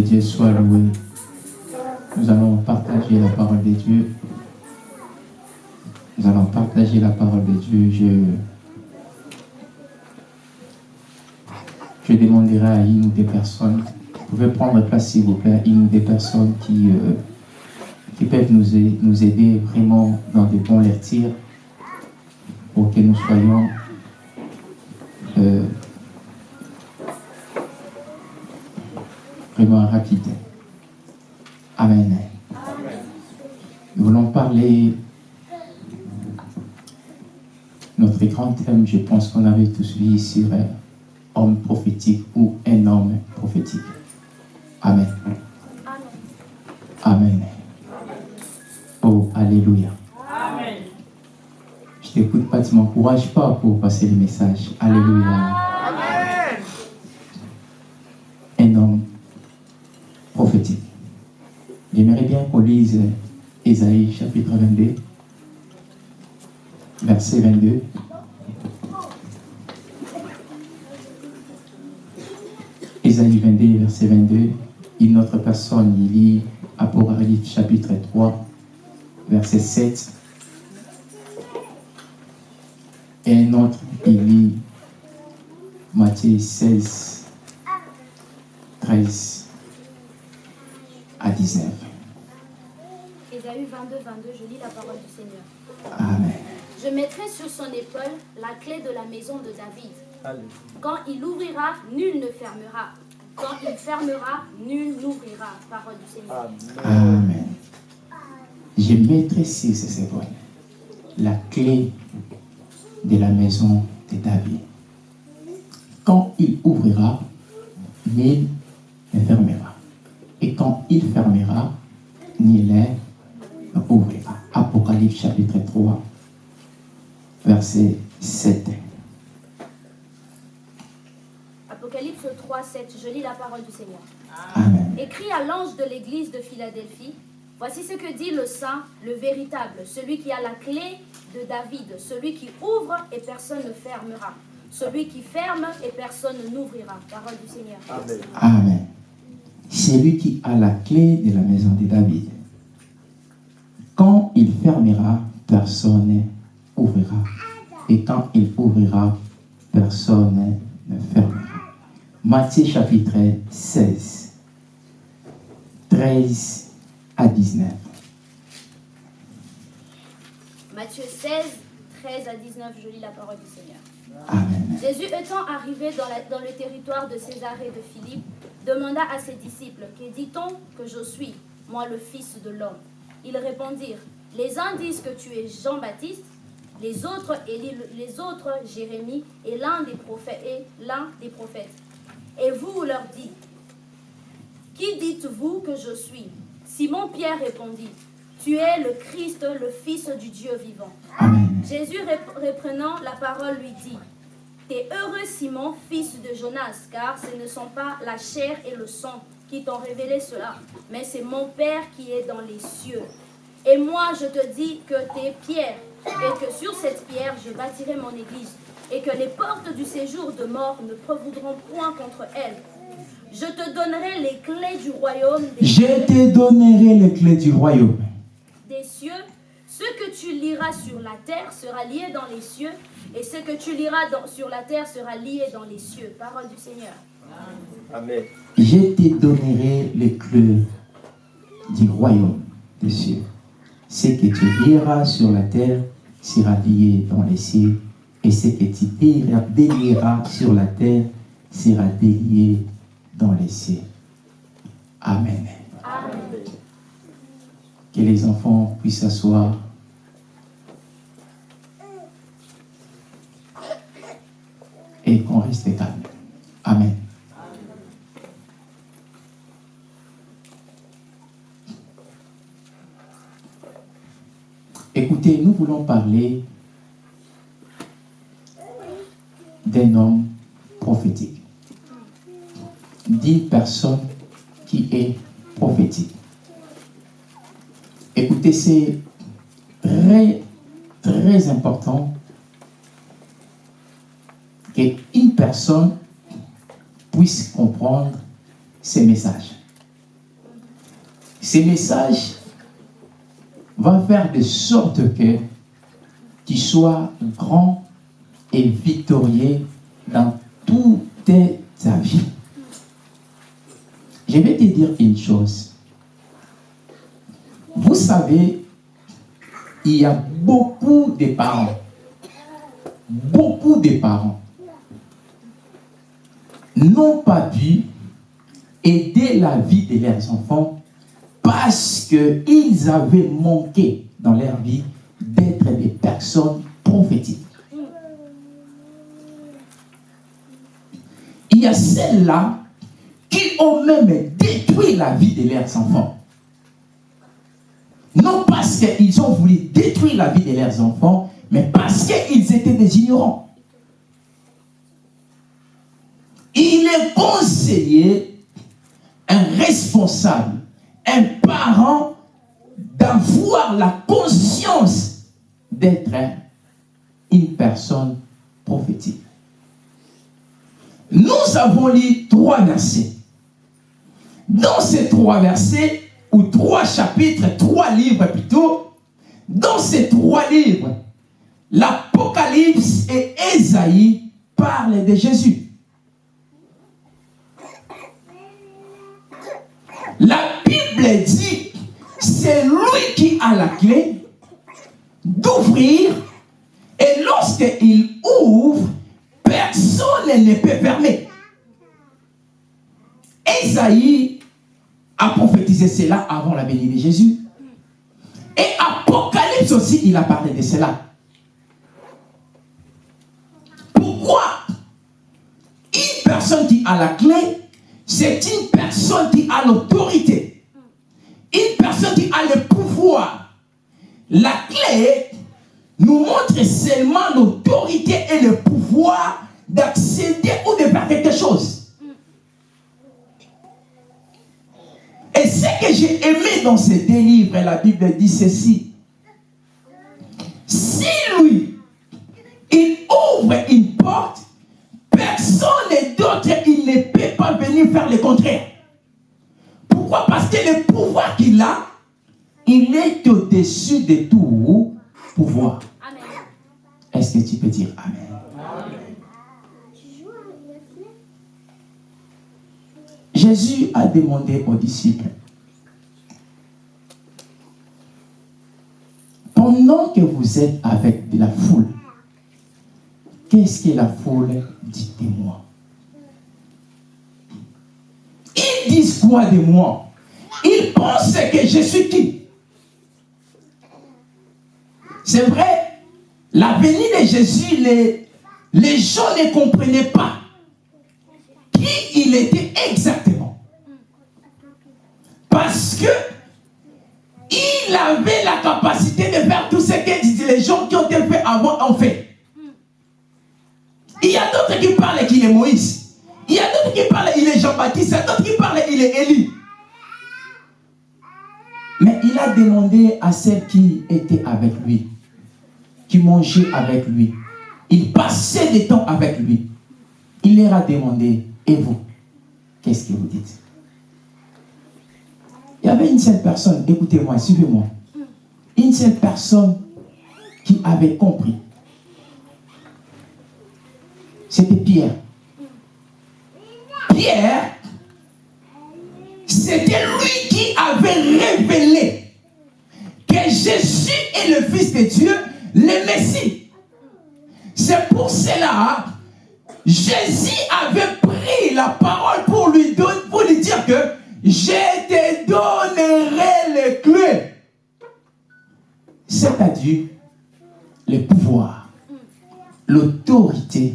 Dieu soit loué. Nous allons partager la parole de Dieu. Nous allons partager la parole de Dieu. Je, je demanderai à une ou des personnes, vous pouvez prendre place s'il vous plaît, une ou des personnes qui, euh, qui peuvent nous, nous aider vraiment dans des bons lectures pour que nous soyons euh, vraiment rapides. Amen. Nous voulons parler notre grand thème, je pense qu'on avait tous vu sur homme prophétique ou un homme prophétique. Amen. Amen. Oh, Alléluia. Je t'écoute pas, tu m'encourages pas pour passer le message. Alléluia. Prophétique. J'aimerais bien qu'on lise Ésaïe chapitre 22, verset 22. Ésaïe 22, verset 22. Une autre personne, il lit Apocalypse chapitre 3, verset 7. Et un autre, il lit Matthieu 16, 13 à 19. Ésaïe 22, 22, je lis la parole du Seigneur. Amen. Je mettrai sur son épaule la clé de la maison de David. Quand il ouvrira, nul ne fermera. Quand il fermera, nul n'ouvrira. Parole du Seigneur. Amen. Je mettrai sur ses épaules la clé de la maison de David. Quand il ouvrira, nul ne fermera. Et quand il fermera, nul ne ouvrira. Apocalypse chapitre 3, verset 7. Apocalypse 3, 7, je lis la parole du Seigneur. Amen. Écrit à l'ange de l'église de Philadelphie, voici ce que dit le saint, le véritable, celui qui a la clé de David, celui qui ouvre et personne ne fermera, celui qui ferme et personne n'ouvrira. Parole du Seigneur. Amen. Amen. C'est lui qui a la clé de la maison de David. Quand il fermera, personne ouvrira. Et quand il ouvrira, personne ne fermera. Matthieu chapitre 16, 13 à 19. Matthieu 16, 13 à 19, je lis la parole du Seigneur. Jésus étant arrivé dans, le territoire de Césarée de Philippe, demanda à ses disciples, Que dit-on que je suis, moi le Fils de l'homme? Ils répondirent, Les uns disent que tu es Jean-Baptiste, les autres les autres Jérémie, et l'un des prophètes, et l'un des prophètes. Et vous leur dites, Qui dites-vous que je suis? Simon-Pierre répondit, Tu es le Christ, le Fils du Dieu vivant. Amen. Jésus rep- reprenant la parole lui dit, T'es heureux Simon, fils de Jonas, car ce ne sont pas la chair et le sang qui t'ont révélé cela, mais c'est mon Père qui est dans les cieux. Et moi je te dis que t'es pierre, et que sur cette pierre je bâtirai mon église, et que les portes du séjour de mort ne prévaudront point contre elle. Je te donnerai les clés du royaume des Je te donnerai les clés du royaume. Des cieux. Ce que tu liras sur la terre sera lié dans les cieux, et ce que tu liras dans- sur la terre sera lié dans les cieux. Parole du Seigneur. Amen. Je te donnerai les clés du royaume des cieux. Ce que tu liras sur la terre sera lié dans les cieux, et ce que tu délieras- sur la terre sera délié dans les cieux. Amen. Amen. Que les enfants puissent s'asseoir. Et qu'on reste calme. Amen. Écoutez, nous voulons parler d'un homme prophétique. D'une personne qui est prophétique. Écoutez, c'est très, très important qu'une personne puisse comprendre ces messages. ces messages vont faire de sorte que tu sois grand et victorieux dans toute ta vie. Je vais te dire une chose. Vous savez, il y a beaucoup de parents, beaucoup de parents n'ont pas pu aider la vie de leurs enfants parce qu'ils avaient manqué dans leur vie d'être des personnes prophétiques. Il y a celles-là qui ont même détruit la vie de leurs enfants. Non parce qu'ils ont voulu détruire la vie de leurs enfants, mais parce qu'ils étaient des ignorants. Il est conseillé, un responsable, un parent, d'avoir la conscience d'être une personne prophétique. Nous avons lu trois versets. Dans ces trois versets, ou trois chapitres, trois livres plutôt, dans ces trois livres, l'Apocalypse et Ésaïe parlent de Jésus. La Bible dit, c'est lui qui a la clé d'ouvrir et lorsqu'il ouvre, personne ne peut fermer. Esaïe a prophétisé cela avant la venue de Jésus. Et Apocalypse aussi, il a parlé de cela. Pourquoi Une personne qui a la clé, c'est une personne qui a l'autorité. Une personne qui a le pouvoir. La clé nous montre seulement l'autorité et le pouvoir d'accéder ou de faire quelque chose. Et ce que j'ai aimé dans ces deux livres, la Bible dit ceci. Si lui, il ouvre une porte, personne d'autre, il ne peut pas venir faire le contraire. Pourquoi? Parce que le pouvoir qu'il a, il est au-dessus de tout pouvoir. Est-ce que tu peux dire Amen? Jésus a demandé aux disciples, pendant que vous êtes avec de la foule, qu'est-ce que la foule dit de moi? Ils disent quoi de moi? Ils pensent que je suis qui? C'est vrai, la venue de Jésus, les, les gens ne comprenaient pas qui il était exactement. Parce que il avait la capacité de faire tout ce que les gens qui ont été faits avant ont fait. Il y a d'autres qui parlent qu'il est Moïse. Il y a d'autres qui parlent qu'il est Jean-Baptiste. Il y a d'autres qui parlent qu'il est Élie. Mais il a demandé à celles qui étaient avec lui, qui mangeaient avec lui, il passait des temps avec lui. Il leur a demandé, et vous, qu'est-ce que vous dites? Il y avait une seule personne, écoutez-moi, suivez-moi. Une seule personne qui avait compris. C'était Pierre. Pierre, c'était lui qui avait révélé que Jésus est le Fils de Dieu, le Messie. C'est pour cela Jésus avait pris la parole pour lui, pour lui dire que je te donnerai les clés. C'est-à-dire le pouvoir, l'autorité.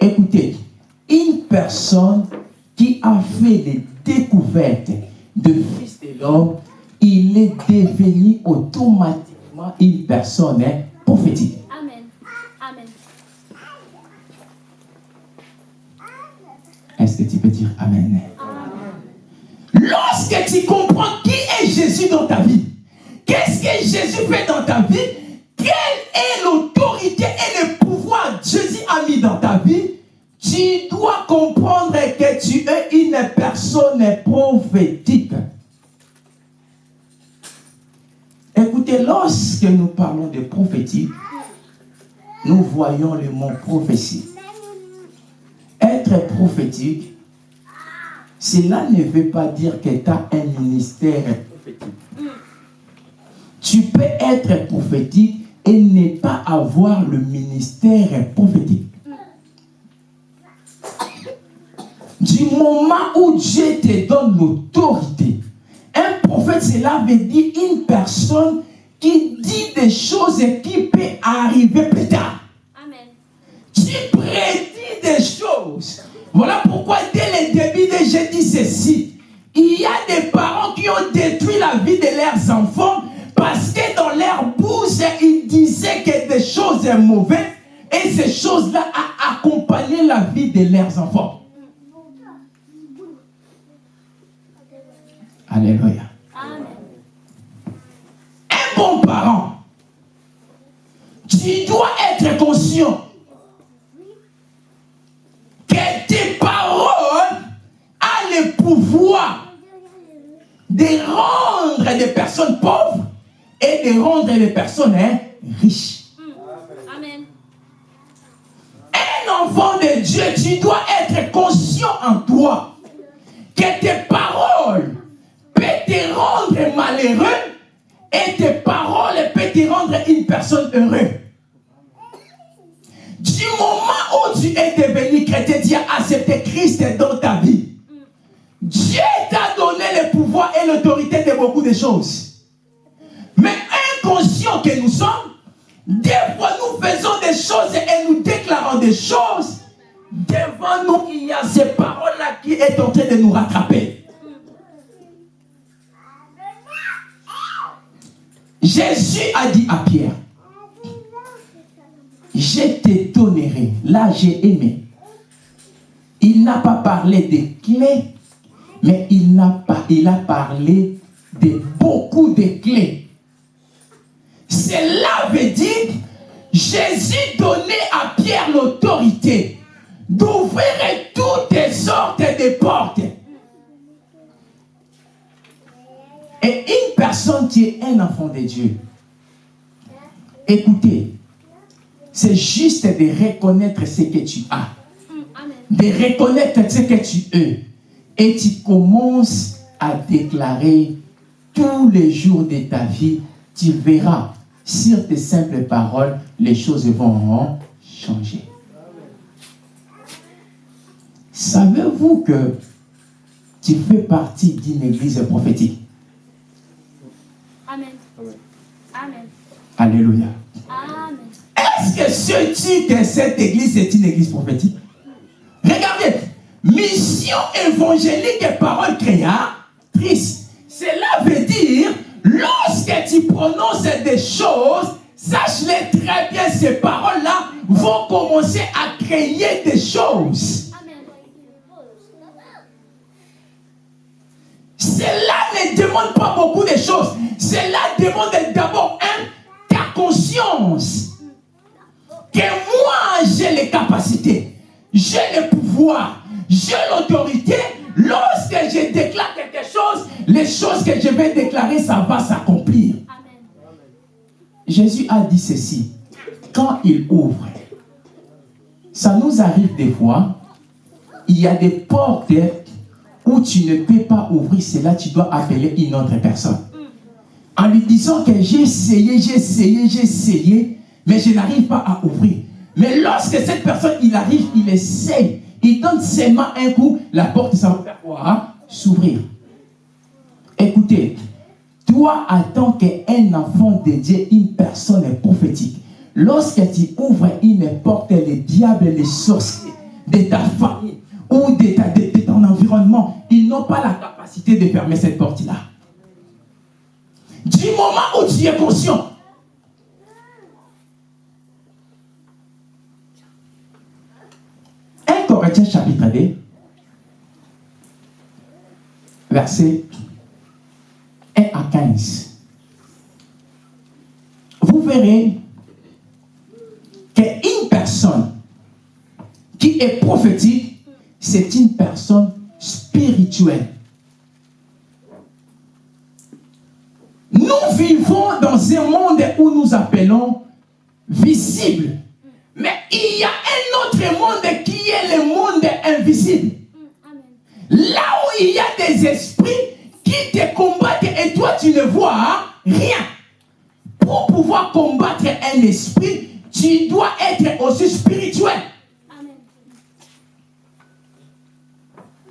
Écoutez, une personne qui a fait des découvertes de Fils de l'homme, il est devenu automatiquement une personne prophétique. Amen. Amen. Est-ce que tu peux dire Amen? Tu comprends qui est Jésus dans ta vie, qu'est-ce que Jésus fait dans ta vie, quelle est l'autorité et le pouvoir Jésus a mis dans ta vie, tu dois comprendre que tu es une personne prophétique. Écoutez, lorsque nous parlons de prophétique, nous voyons le mot prophétie. Être prophétique, cela ne veut pas dire que tu as un ministère prophétique. Tu peux être prophétique et ne pas avoir le ministère prophétique. Du moment où Dieu te donne l'autorité, un prophète, cela veut dire une personne qui dit des choses qui peut arriver plus tard. Amen. Tu prédis des choses. Voilà pourquoi dès le début de j'ai dit ceci. Il y a des parents qui ont détruit la vie de leurs enfants parce que dans leur bouche, ils disaient que des choses mauvaises et ces choses-là ont accompagné la vie de leurs enfants. Alléluia. Un bon parent, tu dois être conscient que tes paroles ont le pouvoir de rendre des personnes pauvres et de rendre des personnes hein, riches. Amen. Un enfant de Dieu, tu dois être conscient en toi que tes paroles peuvent te rendre malheureux et tes paroles peuvent te rendre une personne heureuse. Du moment où tu es devenu chrétien, tu as accepté Christ dans ta vie. Dieu t'a donné le pouvoir et l'autorité de beaucoup de choses. Mais inconscient que nous sommes, des fois nous faisons des choses et nous déclarons des choses. Devant nous, il y a ces paroles-là qui est en train de nous rattraper. Jésus a dit à Pierre, je te donnerai. Là, j'ai aimé. Il n'a pas parlé des clés, mais il, a parlé de beaucoup de clés. Cela veut dire Jésus donnait à Pierre l'autorité d'ouvrir toutes sortes de portes. Et une personne qui est un enfant de Dieu, écoutez, c'est juste de reconnaître ce que tu as, Amen. de reconnaître ce que tu es. Et tu commences à déclarer tous les jours de ta vie, tu verras sur tes simples paroles, les choses vont changer. Savez-vous que tu fais partie d'une église prophétique? Amen. Amen. Alléluia. Amen. Est-ce que sais-tu que cette église est une église prophétique? Regardez, mission évangélique et parole créatrice. Cela veut dire, lorsque tu prononces des choses, sache-les très bien, ces paroles-là vont commencer à créer des choses. Cela ne demande pas beaucoup de choses. Cela demande d'abord un, ta conscience. Les capacités, j'ai le pouvoir, j'ai l'autorité. Lorsque je déclare quelque chose, les choses que je vais déclarer, ça va s'accomplir. Jésus a dit ceci. Quand il ouvre, ça nous arrive des fois, il y a des portes où tu ne peux pas ouvrir cela, tu dois appeler une autre personne. En lui disant que j'ai essayé, j'ai essayé, j'ai essayé, mais je n'arrive pas à ouvrir. Mais lorsque cette personne, arrive, il essaye, il donne seulement un coup, la porte, ça va faire quoi S'ouvrir. Écoutez, toi, en tant qu'un enfant de Dieu, une personne prophétique, lorsque tu ouvres une porte, les diables, les sorciers de ta famille ou de, ta- de ton environnement, ils n'ont pas la capacité de fermer cette porte-là. Du moment où tu es conscient, un Corinthiens chapitre 2, verset 1 à 15. Vous verrez qu'une personne qui est prophétique, c'est une personne spirituelle. Nous vivons dans un monde où nous appelons visible. Invisible. Là où il y a des esprits qui te combattent et toi tu ne vois rien. Pour pouvoir combattre un esprit, tu dois être aussi spirituel.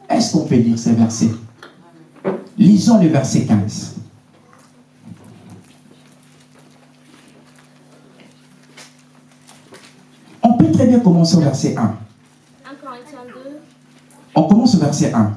Est-ce qu'on peut lire ces versets? Lisons le verset 15. On peut très bien commencer au verset 1. 1 Corinthiens 2, On commence au verset 1.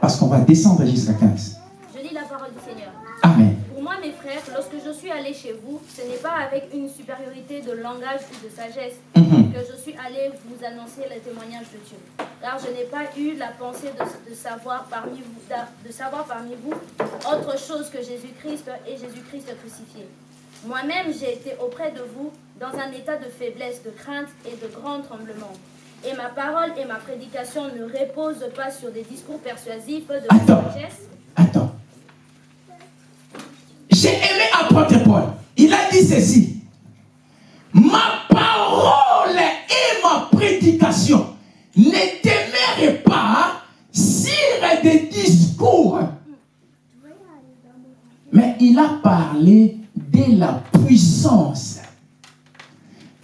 Parce qu'on va descendre jusqu'à 15. je lis la parole du Seigneur. Amen. Pour moi, mes frères, lorsque je suis allé chez vous, ce n'est pas avec une supériorité de langage ou de sagesse Mhm. que je suis allé vous annoncer le témoignage de Dieu. Car je n'ai pas eu la pensée de, de savoir parmi vous, de savoir parmi vous autre chose que Jésus-Christ et Jésus-Christ crucifié. Moi-même, j'ai été auprès de vous dans un état de faiblesse, de crainte et de grand tremblement. Et ma parole et ma prédication ne reposent pas sur des discours persuasifs de Attends. sagesse, Attends. J'ai aimé apôtre Paul. Il a dit ceci. Ma parole et ma prédication ne demeurent pas sur des discours. Mais il a parlé de la puissance.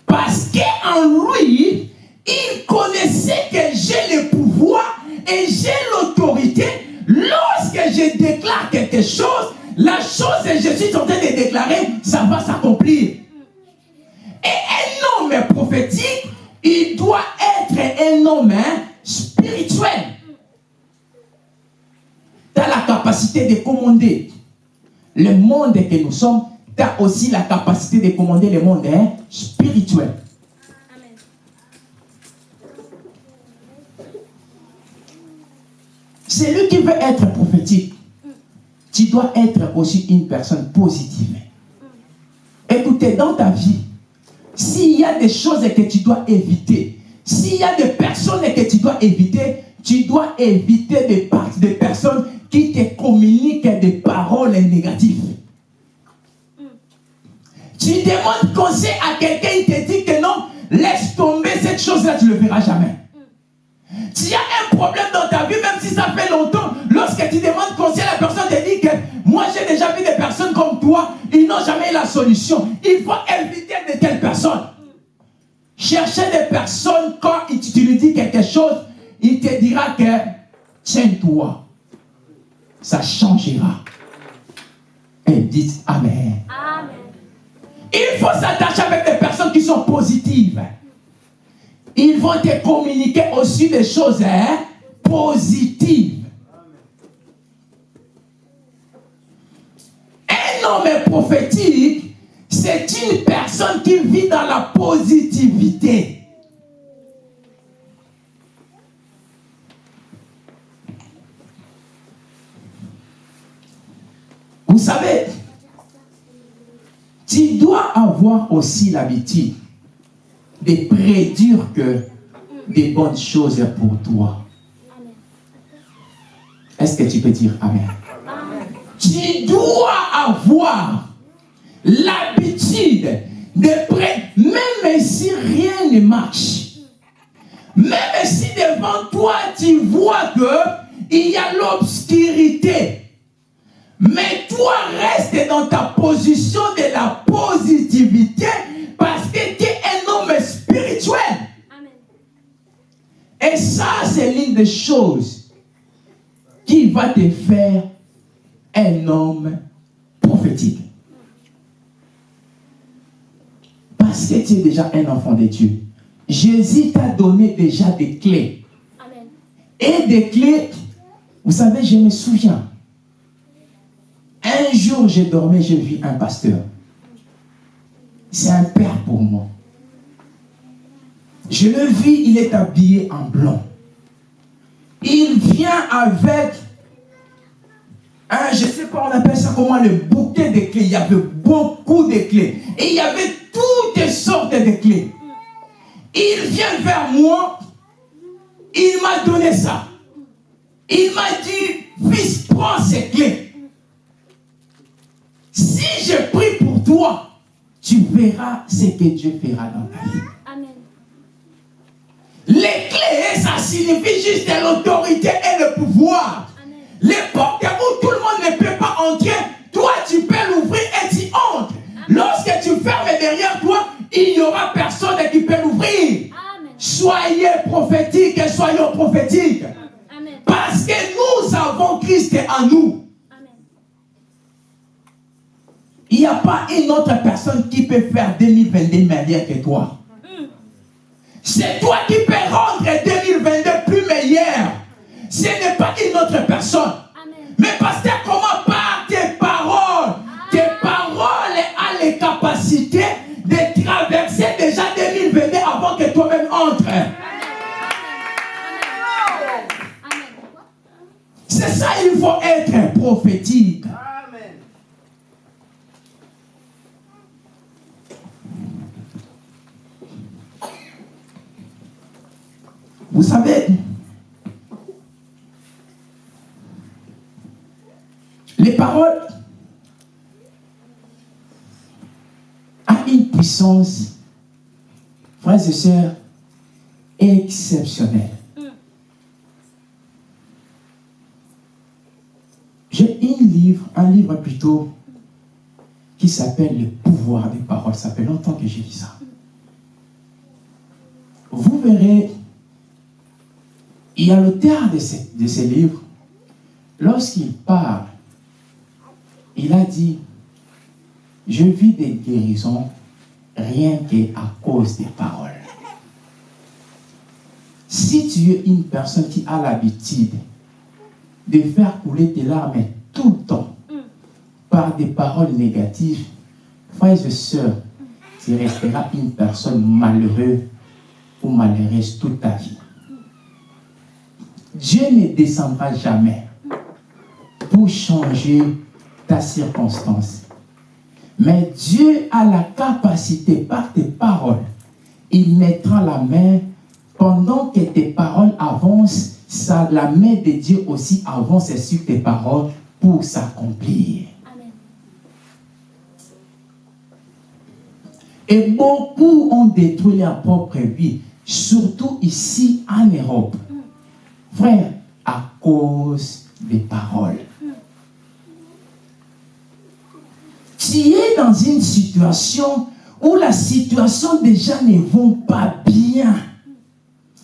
Parce qu'en lui, il connaissait que j'ai le pouvoir et j'ai l'autorité. Lorsque je déclare quelque chose, la chose que je suis en train de déclarer, ça va s'accomplir. Et un homme prophétique, il doit être un homme hein, spirituel. Tu as la capacité de commander le monde que nous sommes, tu as aussi la capacité de commander le monde hein, spirituel. Celui qui veut être prophétique, tu dois être aussi une personne positive. Écoutez, dans ta vie, s'il y a des choses que tu dois éviter, s'il y a des personnes que tu dois éviter, tu dois éviter des, des personnes qui te communiquent des paroles négatives. Tu demandes conseil à quelqu'un, il te dit que non, laisse tomber cette chose-là, tu ne le verras jamais. S'il y a un problème dans ta vie, même si ça fait longtemps, lorsque tu demandes conseil, la personne te dit que moi j'ai déjà vu des personnes comme toi, ils n'ont jamais eu la solution. Il faut éviter de telles personnes. Chercher des personnes, quand tu lui dis quelque chose, il te dira que tiens-toi, ça changera. Et dites Amen. Amen. Il faut s'attacher avec des personnes qui sont positives. Ils vont te communiquer aussi des choses hein, positives. Un homme prophétique, c'est une personne qui vit dans la positivité. Vous savez, tu dois avoir aussi l'habitude de prédire que des bonnes choses pour toi. Est-ce que tu peux dire Amen? Amen. Tu dois avoir l'habitude de prêter, même si rien ne marche, même si devant toi tu vois que il y a l'obscurité, mais toi reste dans ta position de la positivité parce que tu es un homme spirituel. Amen. Et ça, c'est l'une des choses qui va te faire un homme prophétique. Parce que tu es déjà un enfant de Dieu. Jésus t'a donné déjà des clés. Amen. Et des clés, vous savez, je me souviens. Un jour, j'ai dormi, j'ai vu un pasteur. C'est un père pour moi. Je le vis, il est habillé en blanc. Il vient avec un, je ne sais pas, on appelle ça comment, le bouquet de clés. Il y avait beaucoup de clés. Et il y avait toutes sortes de clés. Il vient vers moi. Il m'a donné ça. Il m'a dit, fils, prends ces clés. Si je prie pour toi, tu verras ce que Dieu fera dans ta vie. Amen. Les clés, ça signifie juste l'autorité et le pouvoir. Amen. Les portes où tout le monde ne peut pas entrer, toi tu peux l'ouvrir et tu entres. Lorsque tu fermes derrière toi, il n'y aura personne qui peut l'ouvrir. Soyez prophétiques et soyons prophétiques. Amen. Parce que nous avons Christ en nous. Amen. Il n'y a pas une autre personne qui peut faire 2022 meilleur que toi. C'est toi qui peux rendre 2022 plus meilleur. Ce n'est pas une autre personne. Amen. Mais pasteur, comment par tes paroles Tes paroles ont les capacités de traverser déjà 2022 avant que toi-même. Amen. C'est ça, il faut être prophétique. Amen. Vous savez, les paroles ont une puissance, frères et sœurs, exceptionnelle. J'ai un livre, un livre plutôt, qui s'appelle Le pouvoir des paroles. Ça fait longtemps que j'ai lu ça. Vous verrez, y a l'auteur de ce, de ce livre, lorsqu'il parle, il a dit, je vis des guérisons rien qu'à cause des paroles. Si tu es une personne qui a l'habitude de faire couler tes larmes tout le temps par des paroles négatives, frères et sœurs, tu resteras une personne malheureuse ou malheureuse toute ta vie. Dieu ne descendra jamais pour changer ta circonstance. Mais Dieu a la capacité par tes paroles. Il mettra la main pendant que tes paroles avancent. Ça, la main de Dieu aussi avance sur tes paroles pour s'accomplir. Et beaucoup ont détruit leur propre vie, surtout ici en Europe. Frère, à cause des paroles. Tu es dans une situation où la situation déjà ne va pas bien.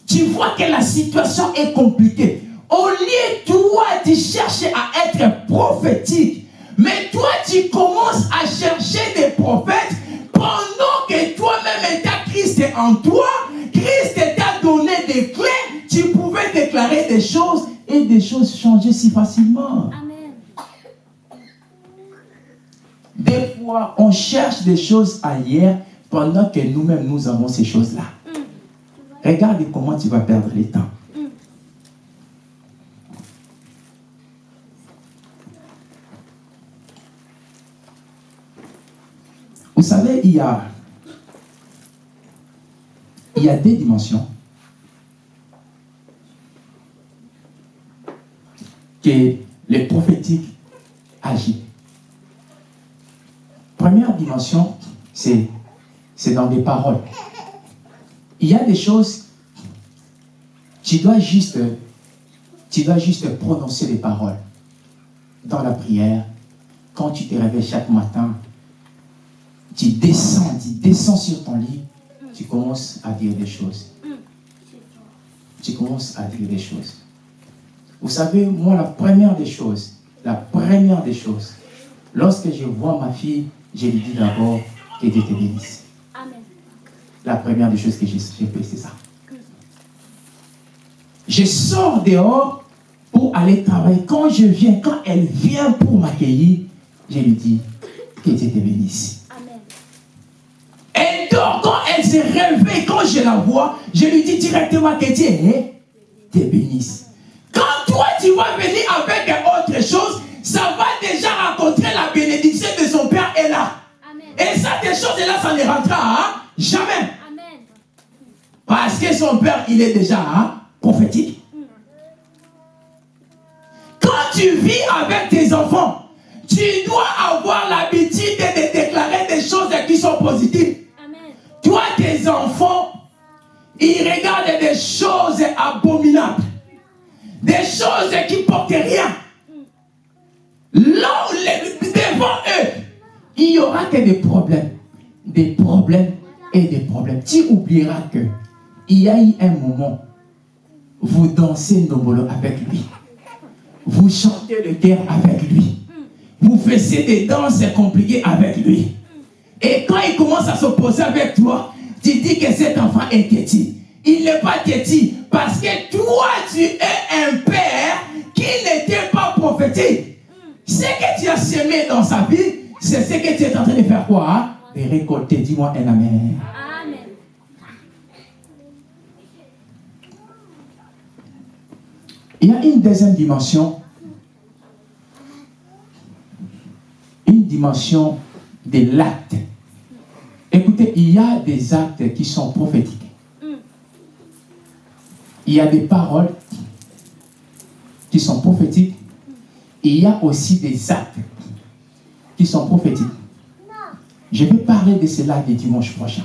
Tu vois que la situation est compliquée. Au lieu, toi, tu cherches à être prophétique. Mais toi, tu commences à chercher des prophètes pendant que toi-même, tu Christ en toi. Christ t'a donné des clés. Tu pouvais déclarer des choses et des choses changer si facilement. Amen. Des fois, on cherche des choses ailleurs pendant que nous-mêmes, nous avons ces choses-là. Regarde comment tu vas perdre le temps. Vous savez, il y a, il y a des dimensions que le prophétique agit. Première dimension, c'est dans des paroles. Il y a des choses, tu dois juste, tu dois prononcer les paroles dans la prière. Quand tu te réveilles chaque matin, tu descends, tu descends sur ton lit, tu commences à dire des choses. Tu commences à dire des choses. Vous savez, moi, la première des choses, la première des choses, lorsque je vois ma fille, je lui dis d'abord que Dieu te bénisse. Amen. La première des choses que j'ai j'ai fait, c'est ça. Je sors dehors pour aller travailler. Quand je viens, quand elle vient pour m'accueillir, je lui dis que Dieu te bénisse. Amen. Elle dort, quand elle se réveille, quand je la vois, je lui dis directement que Dieu te bénisse. Toi, tu vas venir avec autre chose, ça va déjà rencontrer la bénédiction de son Père est là. Amen. Et ça, des choses-là, ça ne rentrera hein, jamais. Amen. Parce que son père, il est déjà hein, prophétique. Quand tu vis avec tes enfants, tu dois avoir l'habitude positive. Amen. Toi, tes enfants, ils regardent des choses abominables. Des choses qui portent rien. Là, devant eux, il y aura que des problèmes. Des problèmes et des problèmes. Tu oublieras que il y a eu un moment, vous dansez Nobolo avec lui. Vous chantez le cœur avec lui. Vous faisiez des danses compliquées avec lui. Et quand il commence à s'opposer avec toi, tu dis que cet enfant est têtu. Il n'est pas têtu parce que toi, tu es un père qui n'était pas prophétique. Ce que tu as semé dans sa vie, c'est ce que tu es en train de faire quoi hein? De récolter. Dis-moi un amen. Amen. Il y a une deuxième dimension. Une dimension de l'acte. Écoutez, il y a des actes qui sont prophétiques. Il y a des paroles qui sont prophétiques. Il y a aussi des actes qui sont prophétiques. Je vais parler de cela le dimanche prochain.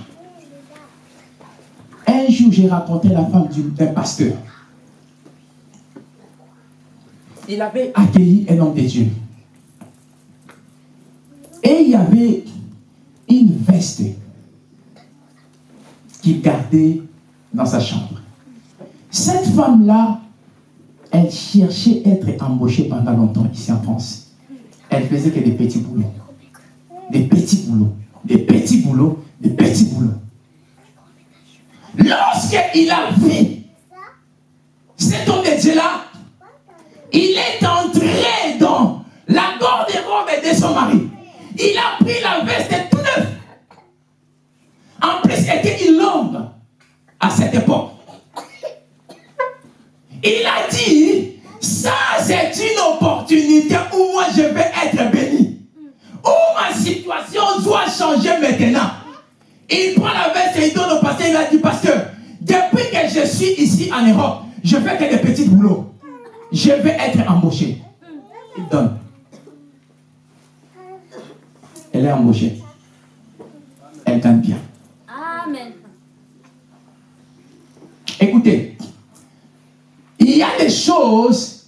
Un jour, j'ai rencontré la femme du- d'un pasteur. Il avait accueilli un homme de Dieu. Et il y avait une veste qu'il gardait dans sa chambre. Cette femme-là, elle cherchait à être embauchée pendant longtemps ici en France. Elle faisait que des petits boulots. Des petits boulots. Des petits boulots. Des petits boulots. Lorsqu'il a vu cet homme de Dieu-là, il est entré dans la garde-robe de son mari. Il a pris la veste tout neuf. En plus, était une longue à cette époque. Il a dit, ça c'est une opportunité où moi je vais être béni. Où ma situation doit changer maintenant. Il prend la veste et il donne au pasteur, il a dit, pasteur, depuis que je suis ici en Europe, je fais que des petits boulots. Je vais être embauché. Il donne. Elle est embauchée. Elle gagne bien. Amen. Écoutez, il y a des choses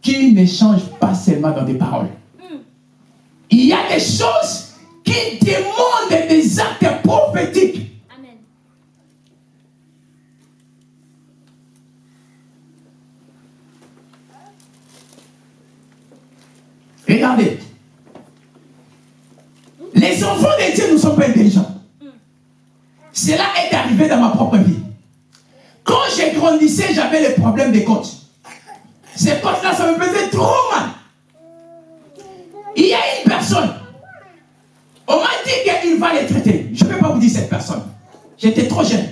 qui ne changent pas seulement dans des paroles. Il y a des choses qui demandent des actes prophétiques. Amen. Regardez. Les enfants de Dieu ne sont pas intelligents. Cela est arrivé dans ma propre vie. Quand j'ai grandissé, j'avais les problèmes des côtes. J'étais trop jeune.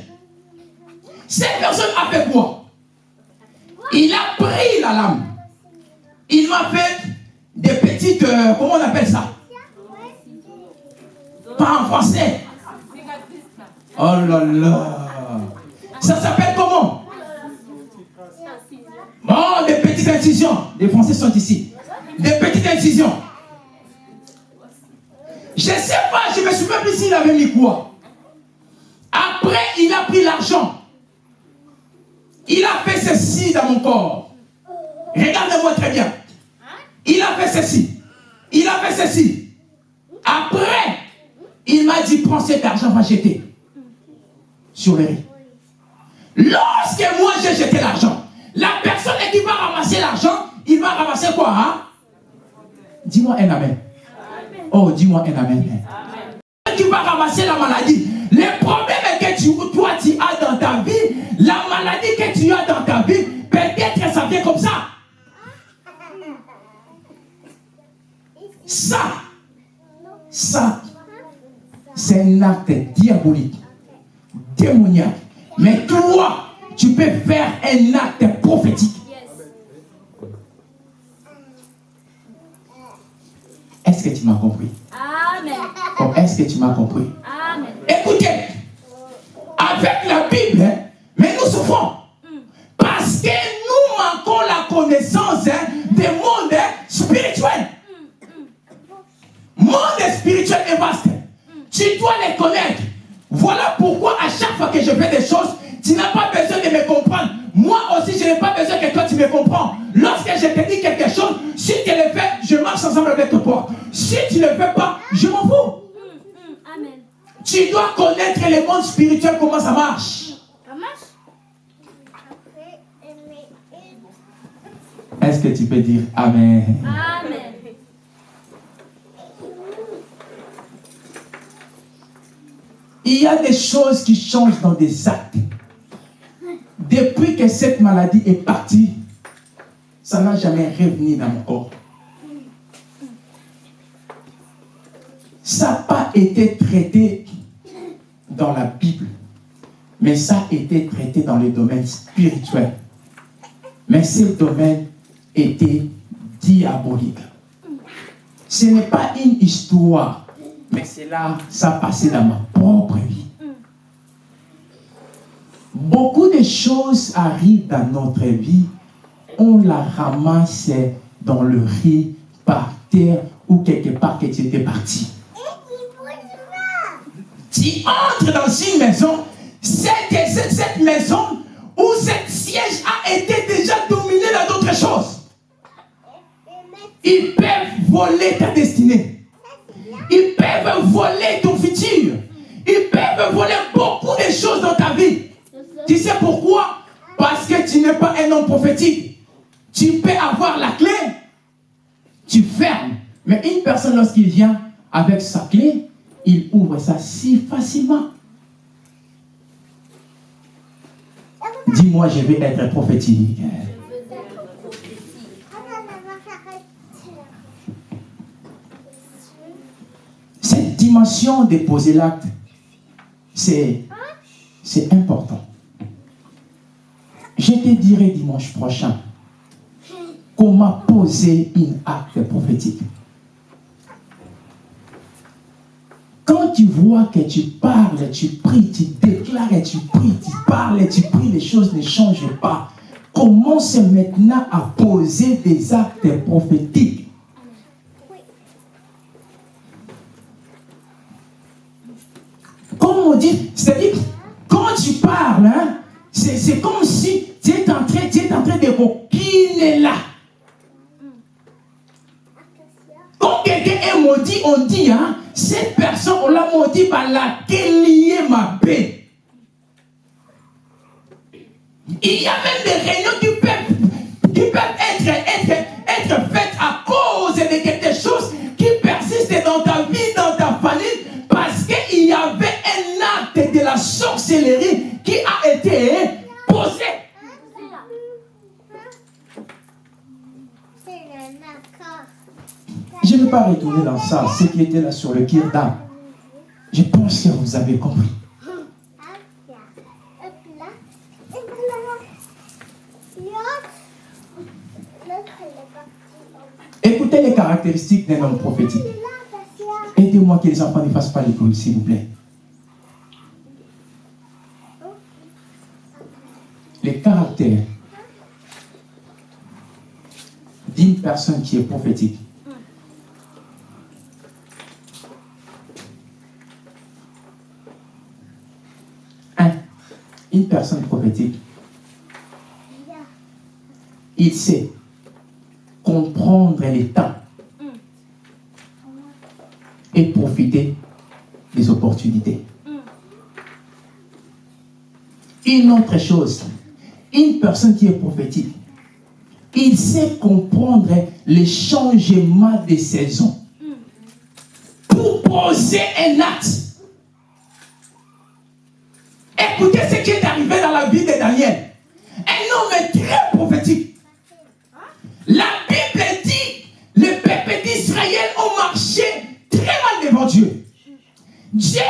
Cette personne a fait quoi? Il a pris la lame. Il m'a fait des petites, euh, comment on appelle ça? Pas en français. Oh là là. Ça s'appelle comment? Bon, des petites incisions. Les Français sont ici. Des petites incisions. Je ne sais pas, je me souviens plus s'il avait mis quoi. Il a fait ceci dans mon corps. Regardez-moi très bien. Il a fait ceci. Il a fait ceci. Après, il m'a dit, prends cet argent, va jeter sur le riz. Lorsque moi j'ai jeté l'argent, la personne qui va ramasser l'argent, il va ramasser quoi hein? Dis-moi un amen. Oh, dis-moi un amen. Tu vas ramasser la maladie. Les que tu as dans ta vie, peut-être ça vient comme ça. Ça, ça, c'est un acte diabolique, démoniaque. Mais toi, tu peux faire un acte prophétique. Est-ce que tu m'as compris? Amen. Oh, Est-ce que tu m'as compris? Amen. Écoutez, avec la Bible, hein, mais nous souffrons. Parce que nous manquons la connaissance hein, des mondes spirituels. Monde spirituel est vaste. Tu dois les connaître. Voilà pourquoi à chaque fois que je fais des choses, tu n'as pas besoin de me comprendre. Moi aussi, je n'ai pas besoin que toi tu me comprends. Lorsque je te dis quelque chose, si tu le fais, je marche ensemble avec toi. Si tu ne le fais pas, je m'en fous. Amen. Tu dois connaître le monde spirituel, comment ça marche. Ça marche Est-ce que tu peux dire Amen? Amen. Il y a des choses qui changent dans des actes. Depuis que cette maladie est partie, ça n'a jamais revenu dans mon corps. Ça n'a pas été traité dans la Bible, mais ça a été traité dans le domaine spirituel. Mais ce domaine était diabolique. Ce n'est pas une histoire, mais c'est là, ça passait dans ma propre vie. Beaucoup de choses arrivent dans notre vie, on la ramasse dans le riz, par terre ou quelque part que tu étais parti. Tu entres dans une maison, cette, cette maison où cette siège a été déjà dominé dans d'autres choses. Ils peuvent voler ta destinée. Ils peuvent voler ton futur. Ils peuvent voler beaucoup de choses dans ta vie. Tu sais pourquoi? Parce que tu n'es pas un homme prophétique. Tu peux avoir la clé, tu fermes. Mais une personne, lorsqu'il vient avec sa clé, il ouvre ça si facilement. Dis-moi, je vais être prophétique. Cette de poser l'acte, c'est important. Je te dirai dimanche prochain comment poser une acte prophétique. Quand tu vois que tu parles, tu pries, tu déclares, tu pries, tu parles, tu pries, les choses ne changent pas. Commence maintenant à poser des actes prophétiques. On dit, c'est-à-dire, quand tu parles, hein, c'est comme si tu es en train, tu es en train de coquiner là. Quand quelqu'un est maudit, on dit, hein, cette personne, on l'a maudit par laquelle lier ma paix. Il y a même des réunions qui peuvent, qui peuvent être, être, être faites à cause de quelque chose qui persiste dans ta vie, dans ta famille, parce qu'il y avait sorcellerie qui a été posé. Je ne vais pas retourner dans ça, ce qui était là sur le d'âme. Je pense que vous avez compris. Écoutez les caractéristiques d'un homme prophétique. Aidez-moi que les enfants ne fassent pas l'école, s'il vous plaît. Les caractères d'une personne qui est prophétique. Un, une personne prophétique, il sait comprendre les temps et profiter des opportunités. Une autre chose, une personne qui est prophétique, il sait comprendre les changements des saisons pour poser un acte. Écoutez ce qui est arrivé dans la vie de Daniel. Un homme très prophétique. La Bible dit, le peuple d'Israël ont marché très mal devant Dieu. Dieu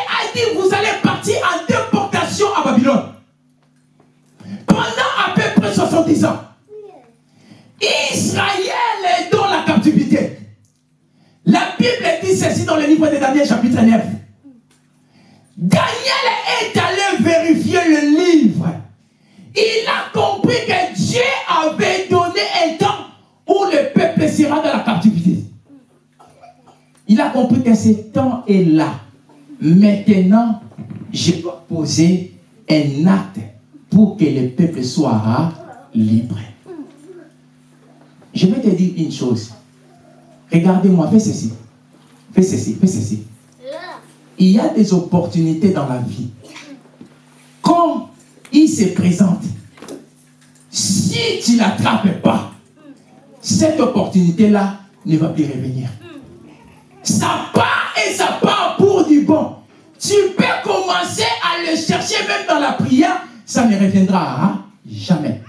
là. Maintenant, je dois poser un acte pour que le peuple soit libre. Je vais te dire une chose. Regardez-moi, fais ceci. Fais ceci, fais ceci. Il y a des opportunités dans la vie. Comme il se présente, si tu l'attrapes pas, cette opportunité-là ne va plus revenir. Ça part et ça part pour du bon. Tu peux commencer à le chercher même dans la prière, ça ne reviendra jamais.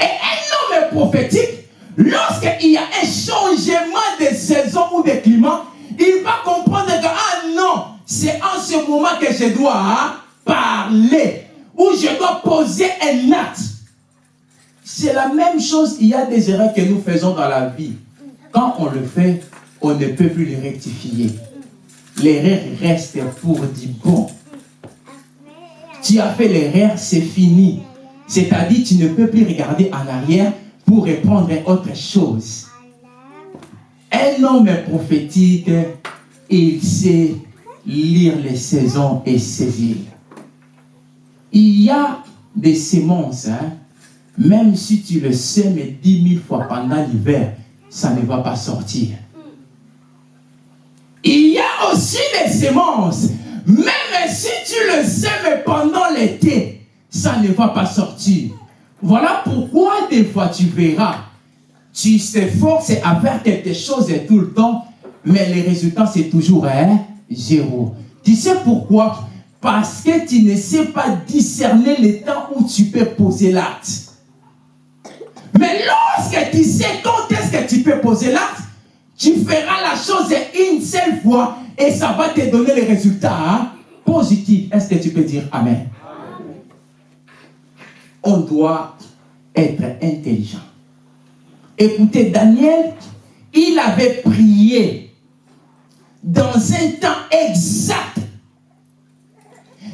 Et un homme prophétique, lorsqu'il y a un changement de saison ou de climat, il va comprendre que, ah non, c'est en ce moment que je dois parler, ou je dois poser un acte. C'est la même chose, il y a des erreurs que nous faisons dans la vie. Quand on le fait, on ne peut plus les rectifier. L'erreur reste pour du bon. Tu as fait l'erreur, c'est fini. C'est-à-dire, tu ne peux plus regarder en arrière pour répondre à autre chose. Un homme prophétique, il sait lire les saisons et saisir. Il y a des semences, hein. même si tu le sèmes dix mille fois pendant l'hiver, ça ne va pas sortir. Il y a aussi des semences, même si tu le sèmes pendant l'été, ça ne va pas sortir. Voilà pourquoi des fois tu verras, tu t'efforces à faire quelque chose tout le temps, mais les résultats c'est toujours zéro. Tu sais pourquoi? Parce que tu ne sais pas discerner le temps où tu peux poser l'acte. Mais lorsque tu sais quand est-ce que tu peux poser l'acte, tu feras la chose une seule fois et ça va te donner les résultats hein, positifs. Est-ce que tu peux dire Amen? On doit être intelligent. Écoutez, Daniel, il avait prié dans un temps exact.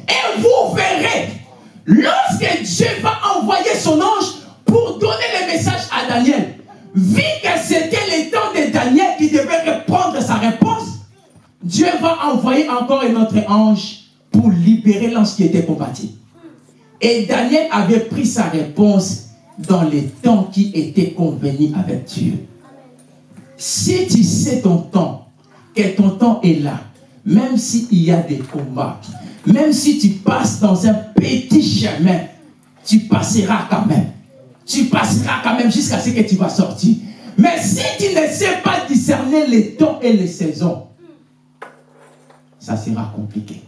Et vous verrez, lorsque Dieu va envoyer son ange pour donner le message à Daniel, vu que c'était le temps de Daniel qui devait répondre sa réponse, Dieu va envoyer encore un autre ange pour libérer l'ange qui était combattu. Et Daniel avait pris sa réponse dans les temps qui étaient convenus avec Dieu. Si tu sais ton temps, que ton temps est là, même s'il y a des combats, même si tu passes dans un petit chemin, tu passeras quand même. Tu passeras quand même jusqu'à ce que tu vas sortir. Mais si tu ne sais pas discerner les temps et les saisons, ça sera compliqué.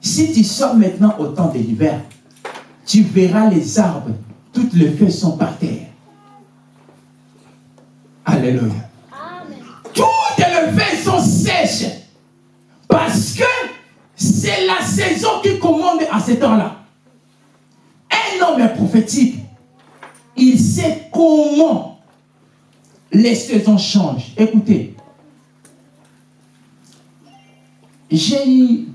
Si tu sors maintenant au temps de l'hiver, tu verras les arbres, toutes les feuilles sont par terre. Alléluia. Toutes les feuilles sont sèches. Parce que c'est la saison qui commande à ce temps-là. Homme prophétique, il sait comment les saisons changent. Écoutez, j'ai eu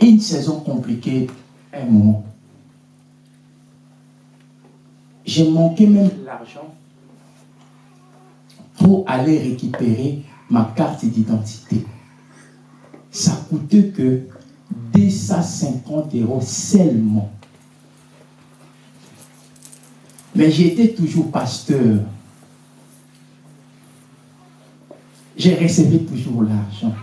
une saison compliquée, un moment. J'ai manqué même l'argent pour aller récupérer ma carte d'identité. Ça coûtait que 250 euros seulement. Mais j'étais toujours pasteur. J'ai reçu toujours l'argent.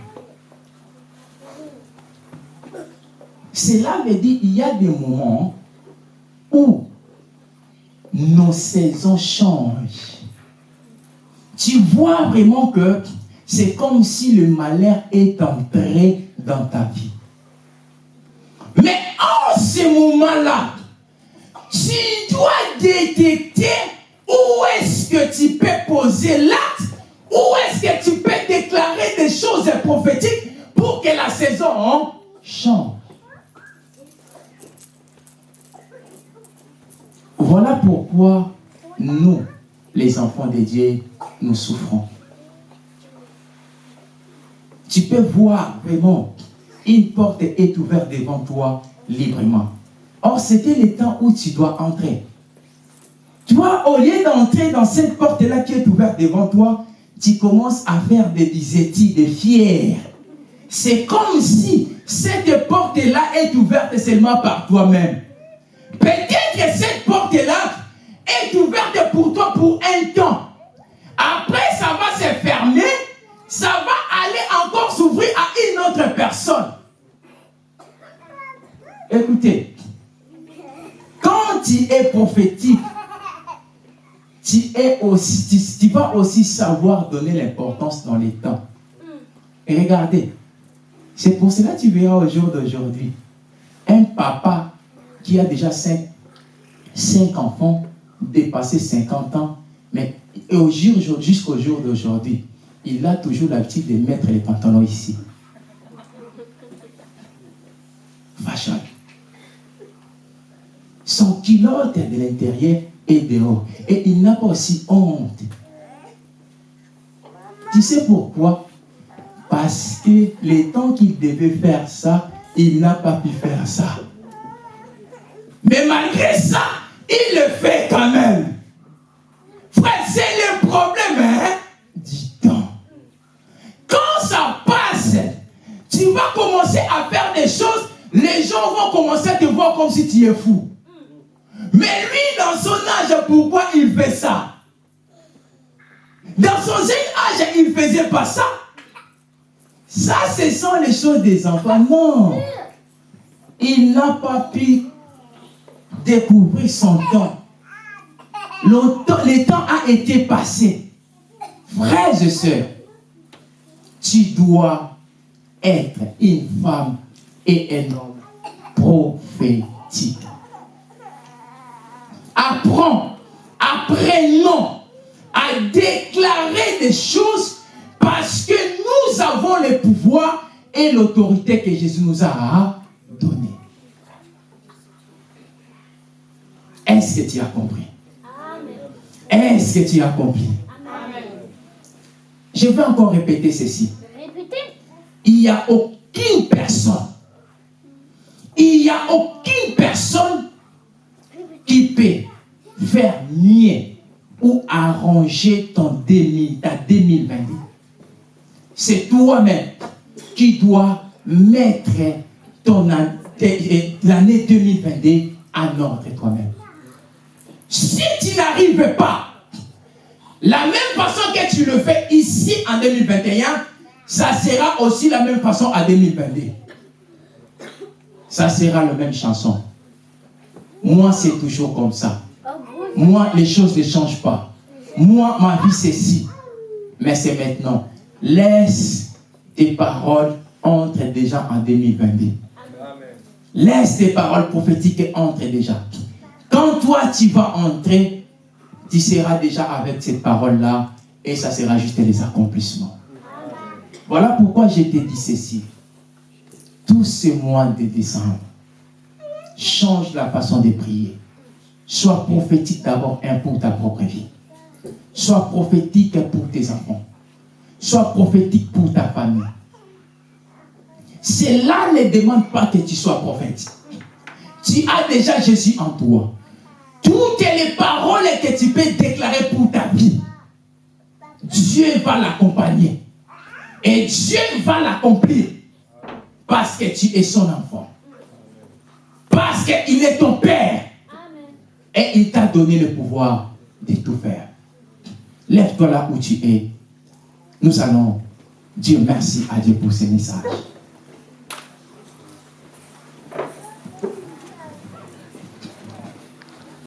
Cela veut dire qu'il y a des moments où nos saisons changent. Tu vois vraiment que c'est comme si le malheur est entré dans ta vie. Mais en ce moment-là, tu dois détecter où est-ce que tu peux poser l'acte, où est-ce que tu peux déclarer des choses prophétiques pour que la saison change. Voilà pourquoi nous, les enfants de Dieu, nous souffrons. Tu peux voir vraiment, une porte est ouverte devant toi librement. Or, c'était le temps où tu dois entrer. Toi, au lieu d'entrer dans cette porte-là qui est ouverte devant toi, tu commences à faire des disétis, des fiers. C'est comme si cette porte-là est ouverte seulement par toi-même. Peut-être que cette porte-là est ouverte pour toi pour un temps. Après, ça va se fermer, ça va aller encore s'ouvrir à une autre personne. Écoutez, quand tu es prophétique, tu, es aussi, tu, vas aussi savoir donner l'importance dans les temps. Et regardez, c'est pour cela que tu verras au jour d'aujourd'hui, un papa qui a déjà cinq, cinq enfants, dépassé 50 ans, mais jusqu'au jour d'aujourd'hui, il a toujours l'habitude de mettre les pantalons ici. Fashion. Son pilote de l'intérieur est dehors. Et il n'a pas aussi honte. Tu sais pourquoi? Parce que les temps qu'il devait faire ça, il n'a pas pu faire ça. Mais malgré ça, il le fait quand même. Frère, c'est le problème, hein? Dis-donc. Quand ça passe, tu vas commencer à faire des choses, les gens vont commencer à te voir comme si tu es fou. Mais lui, dans son âge, pourquoi il fait ça? Dans son jeune âge, il ne faisait pas ça. Ça, ce sont les choses des enfants. Non. Il n'a pas pu découvrir son temps. Le temps, a été passé. Frères et sœurs, tu dois être une femme et un homme prophétique. Apprends, apprenons à déclarer des choses parce que nous avons le pouvoir et l'autorité que Jésus nous a donné. Est-ce que tu as compris? Est-ce que tu as compris? Je vais encore répéter ceci. Il n'y a aucune personne, il n'y a aucune personne qui peut faire mieux ou arranger ton 2000, ta 2022. C'est toi-même qui dois mettre ton l'année 2022 en ordre toi-même. Si tu n'arrives pas, la même façon que tu le fais ici en 2021, ça sera aussi la même façon en 2022. Ça sera la même chanson. Moi, c'est toujours comme ça. Moi, les choses ne changent pas. Moi, ma vie, c'est si. Mais c'est maintenant. Laisse tes paroles entrent déjà en 2022. Laisse tes paroles prophétiques entrent déjà. Quand toi, tu vas entrer, tu seras déjà avec cette parole-là et ça sera juste les accomplissements. Voilà pourquoi je t'ai dit ceci. Tous ces mois de décembre, change la façon de prier. Sois prophétique d'abord pour ta propre vie. Sois prophétique pour tes enfants. Sois prophétique pour ta famille. Cela ne demande pas que tu sois prophète. Tu as déjà Jésus en toi toutes les paroles que tu peux déclarer pour ta vie, Dieu va l'accompagner. Et Dieu va l'accomplir. Parce que tu es son enfant. Parce qu'il est ton Père. Et il t'a donné le pouvoir de tout faire. Lève-toi là où tu es. Nous allons dire merci à Dieu pour ce message.